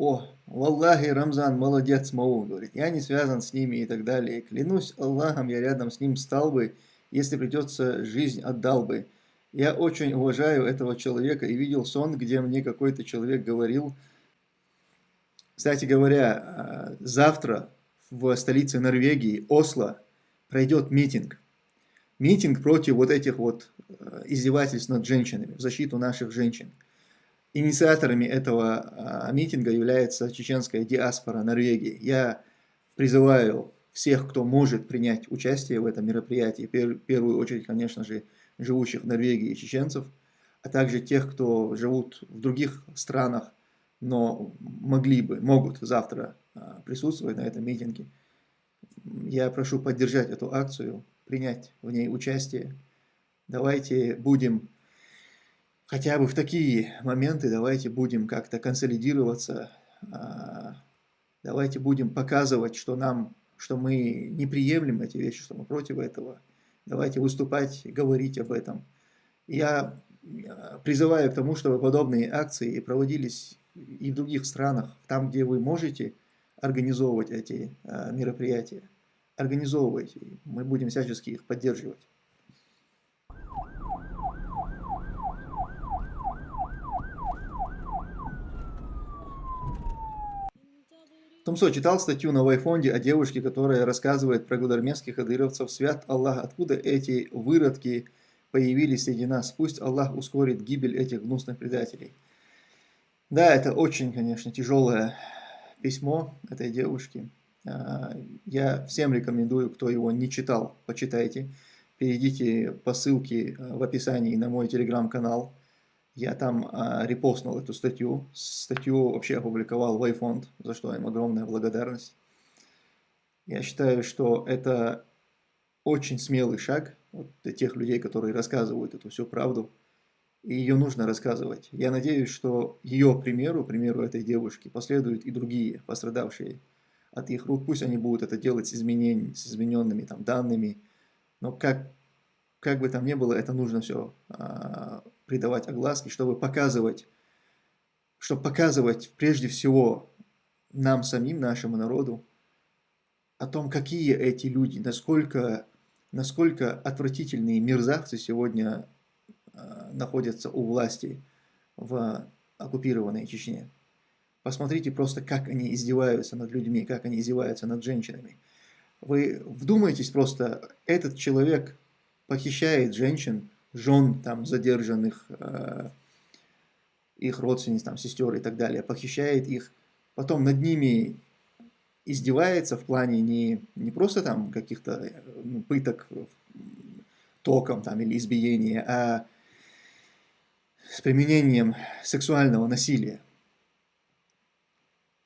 о, Валлахи, Рамзан, молодец, Мау, говорит, я не связан с ними и так далее. Клянусь Аллахом, я рядом с ним стал бы, если придется, жизнь отдал бы. Я очень уважаю этого человека и видел сон, где мне какой-то человек говорил, кстати говоря, а, завтра в столице Норвегии, Осло, пройдет митинг. Митинг против вот этих вот а, издевательств над женщинами, в защиту наших женщин. Инициаторами этого а, митинга является чеченская диаспора Норвегии. Я призываю всех, кто может принять участие в этом мероприятии, в первую очередь, конечно же, живущих в Норвегии чеченцев, а также тех, кто живут в других странах, но могли бы, могут завтра а, присутствовать на этом митинге. Я прошу поддержать эту акцию, принять в ней участие. Давайте будем хотя бы в такие моменты давайте будем как-то консолидироваться, а, давайте будем показывать, что нам, что мы не приемлем эти вещи, что мы против этого. Давайте выступать, говорить об этом. Я призываю к тому, чтобы подобные акции проводились и в других странах, там, где вы можете организовывать эти а, мероприятия. Организовывайте, мы будем всячески их поддерживать. Тумсо читал статью на Вайфонде о девушке, которая рассказывает про гудармесских адыровцев. Свят Аллах, откуда эти выродки появились среди нас? Пусть Аллах ускорит гибель этих гнусных предателей. Да, это очень, конечно, тяжелое письмо этой девушки. А, я всем рекомендую, кто его не читал, почитайте. Перейдите по ссылке в описании на мой телеграм-канал. Я там а, репостнул эту статью. Статью вообще опубликовал Wayfond, за что им огромная благодарность. Я считаю, что это очень смелый шаг вот, для тех людей, которые рассказывают эту всю правду. И ее нужно рассказывать. Я надеюсь, что ее примеру, примеру этой девушки, последуют и другие пострадавшие от их рук. Пусть они будут это делать с, изменениями, с измененными там, данными. Но как, как бы там ни было, это нужно все а, придавать огласки, чтобы показывать, чтобы показывать прежде всего нам самим, нашему народу, о том, какие эти люди, насколько, насколько отвратительные мерзавцы сегодня э, находятся у власти в оккупированной Чечне. Посмотрите просто, как они издеваются над людьми, как они издеваются над женщинами. Вы вдумайтесь просто, этот человек похищает женщин, жен там задержанных, э, их родственниц, там, сестер и так далее, похищает их, потом над ними издевается в плане не, не просто там каких-то ну, пыток током там, или избиения, а с применением сексуального насилия.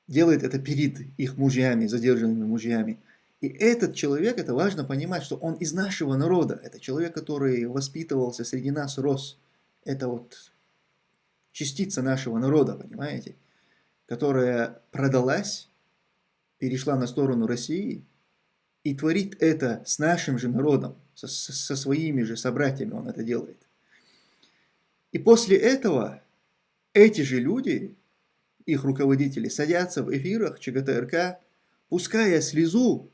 Делает это перед их мужьями, задержанными мужьями. И этот человек, это важно понимать, что он из нашего народа. Это человек, который воспитывался среди нас, рос. Это вот частица нашего народа, понимаете? Которая продалась, перешла на сторону России и творит это с нашим же народом, со, со своими же собратьями он это делает. И после этого эти же люди, их руководители, садятся в эфирах ЧГТРК, пуская слезу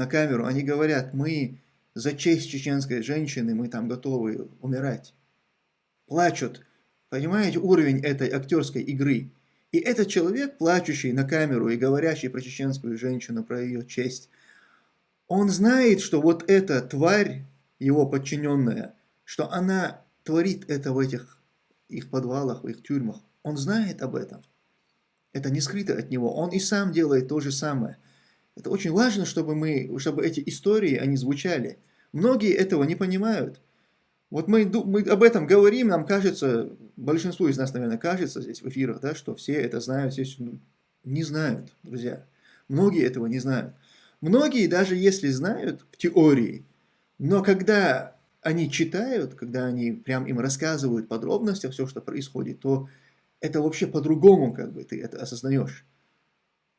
на камеру, они говорят, мы за честь чеченской женщины, мы там готовы умирать. Плачут. Понимаете уровень этой актерской игры? И этот человек, плачущий на камеру и говорящий про чеченскую женщину, про ее честь, он знает, что вот эта тварь, его подчиненная, что она творит это в этих их подвалах, в их тюрьмах. Он знает об этом. Это не скрыто от него. Он и сам делает то же самое. Это очень важно, чтобы, мы, чтобы эти истории, они звучали. Многие этого не понимают. Вот мы, мы об этом говорим, нам кажется, большинству из нас, наверное, кажется здесь в эфирах, да, что все это знают, все не знают, друзья. Многие этого не знают. Многие, даже если знают в теории, но когда они читают, когда они прям им рассказывают подробности все, что происходит, то это вообще по-другому, как бы, ты это осознаешь.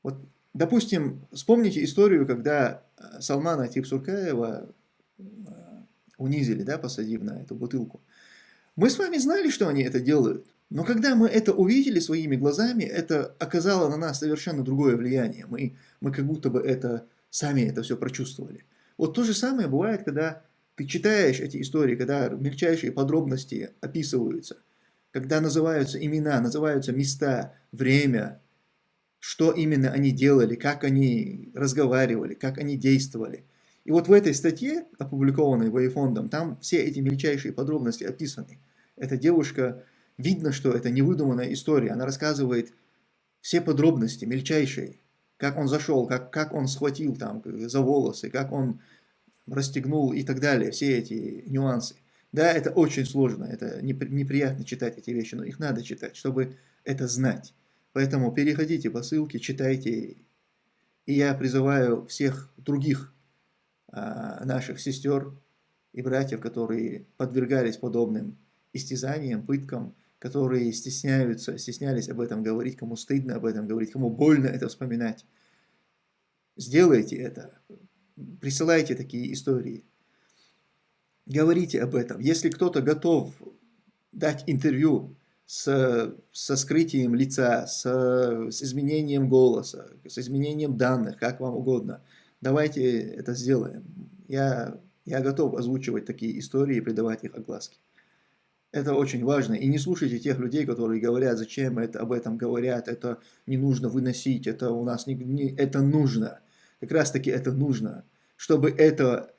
Вот Допустим, вспомните историю, когда э, Салмана Типсуркаева э, унизили, да, посадив на эту бутылку. Мы с вами знали, что они это делают. Но когда мы это увидели своими глазами, это оказало на нас совершенно другое влияние. Мы, мы как будто бы это сами это все прочувствовали. Вот то же самое бывает, когда ты читаешь эти истории, когда мельчайшие подробности описываются, когда называются имена, называются места, время, что именно они делали, как они разговаривали, как они действовали. И вот в этой статье, опубликованной Вейфондом, там все эти мельчайшие подробности описаны. Эта девушка Видно, что это невыдуманная история. Она рассказывает все подробности, мельчайшие. Как он зашел, как, как он схватил там за волосы, как он расстегнул и так далее. Все эти нюансы. Да, это очень сложно, это неприятно читать эти вещи, но их надо читать, чтобы это знать. Поэтому переходите по ссылке, читайте. И я призываю всех других а, наших сестер и братьев, которые подвергались подобным истязаниям, пыткам, которые стесняются, стеснялись об этом говорить, кому стыдно об этом говорить, кому больно это вспоминать. Сделайте это, присылайте такие истории, говорите об этом. Если кто-то готов дать интервью с, со скрытием лица, с, с изменением голоса, с изменением данных, как вам угодно, давайте это сделаем. Я, я готов озвучивать такие истории и придавать их огласке. Это очень важно. И не слушайте тех людей, которые говорят, зачем это, об этом говорят, это не нужно выносить, это у нас не, не это нужно. Как раз таки это нужно. Чтобы это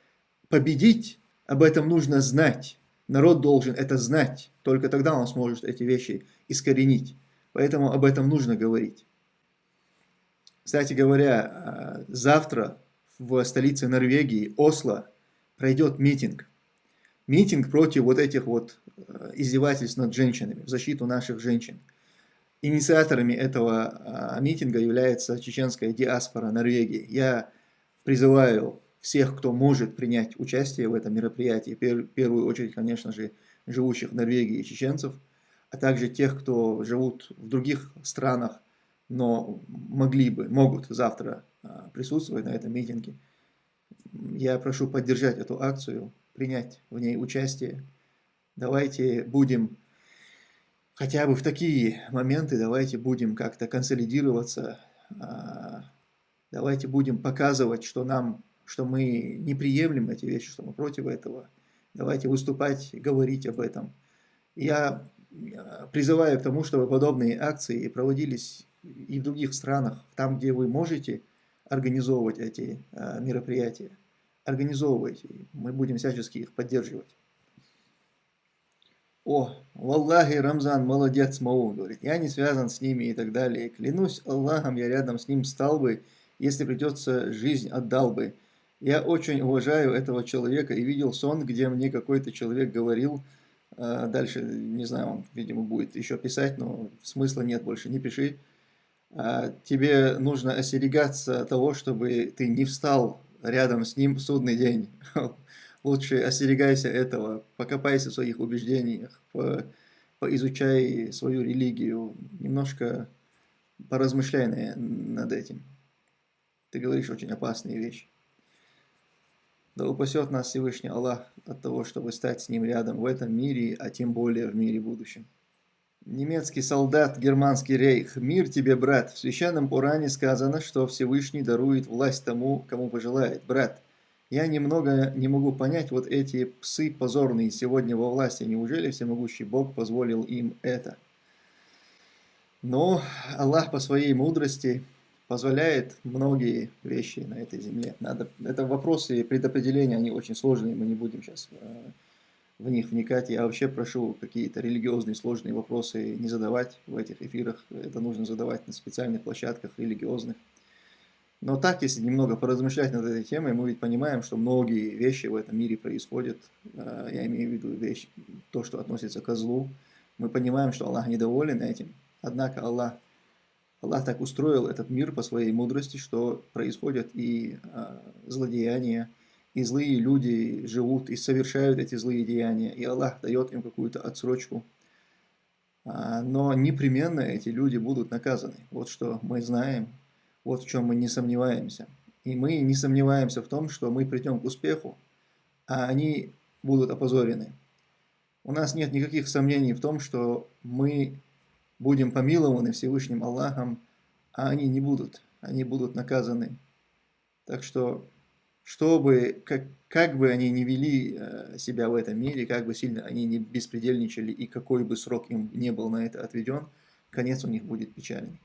победить, об этом нужно знать. Народ должен это знать. Только тогда он сможет эти вещи искоренить. Поэтому об этом нужно говорить. Кстати говоря, а, завтра в столице Норвегии, Осло, пройдет митинг митинг против вот этих вот э, издевательств над женщинами, в защиту наших женщин. Инициаторами этого а, митинга является чеченская диаспора Норвегии. Я призываю всех, кто может принять участие в этом мероприятии, в первую очередь, конечно же, живущих в Норвегии чеченцев, а также тех, кто живут в других странах, но могли бы, могут завтра а, присутствовать на этом митинге. Я прошу поддержать эту акцию, принять в ней участие. Давайте будем, хотя бы в такие моменты, давайте будем как-то консолидироваться, а, давайте будем показывать, что нам, что мы не приемлем эти вещи, что мы против этого. Давайте выступать, говорить об этом. Я призываю к тому, чтобы подобные акции проводились и в других странах, там, где вы можете организовывать эти а, мероприятия организовывайте. Мы будем всячески их поддерживать. О, Валлахи, Рамзан, молодец, Мау, говорит, я не связан с ними и так далее. Клянусь Аллахом, я рядом с ним стал бы, если придется, жизнь отдал бы. Я очень уважаю этого человека и видел сон, где мне какой-то человек говорил, а, дальше, не знаю, он, видимо, будет еще писать, но смысла нет больше, не пиши. А, тебе нужно остерегаться того, чтобы ты не встал рядом с ним судный день. Лучше остерегайся этого, покопайся в своих убеждениях, по, поизучай свою религию, немножко поразмышляй на, над этим. Ты говоришь очень опасные вещи. Да упасет нас Всевышний Аллах от того, чтобы стать с Ним рядом в этом мире, а тем более в мире будущем. Немецкий солдат, германский рейх. Мир тебе, брат. В священном Уране сказано, что Всевышний дарует власть тому, кому пожелает. Брат, я немного не могу понять вот эти псы позорные сегодня во власти. Неужели всемогущий Бог позволил им это? Но Аллах по своей мудрости позволяет многие вещи на этой земле. Надо, это вопросы предопределения, они очень сложные, мы не будем сейчас э, в них вникать. Я вообще прошу какие-то религиозные сложные вопросы не задавать в этих эфирах. Это нужно задавать на специальных площадках религиозных. Но так, если немного поразмышлять над этой темой, мы ведь понимаем, что многие вещи в этом мире происходят. Э, я имею в виду вещь, то, что относится к злу. Мы понимаем, что Аллах недоволен этим. Однако Аллах, Аллах так устроил этот мир по своей мудрости, что происходят и э, злодеяния, и злые люди живут и совершают эти злые деяния, и Аллах дает им какую-то отсрочку. А, но непременно эти люди будут наказаны. Вот что мы знаем, вот в чем мы не сомневаемся. И мы не сомневаемся в том, что мы придем к успеху, а они будут опозорены. у нас нет никаких сомнений в том, что мы будем помилованы Всевышним Аллахом, а они не будут, они будут наказаны. Так что, чтобы, как, как бы они ни вели э, себя в этом мире, как бы сильно они не беспредельничали и какой бы срок им не был на это отведен, конец у них будет печальный.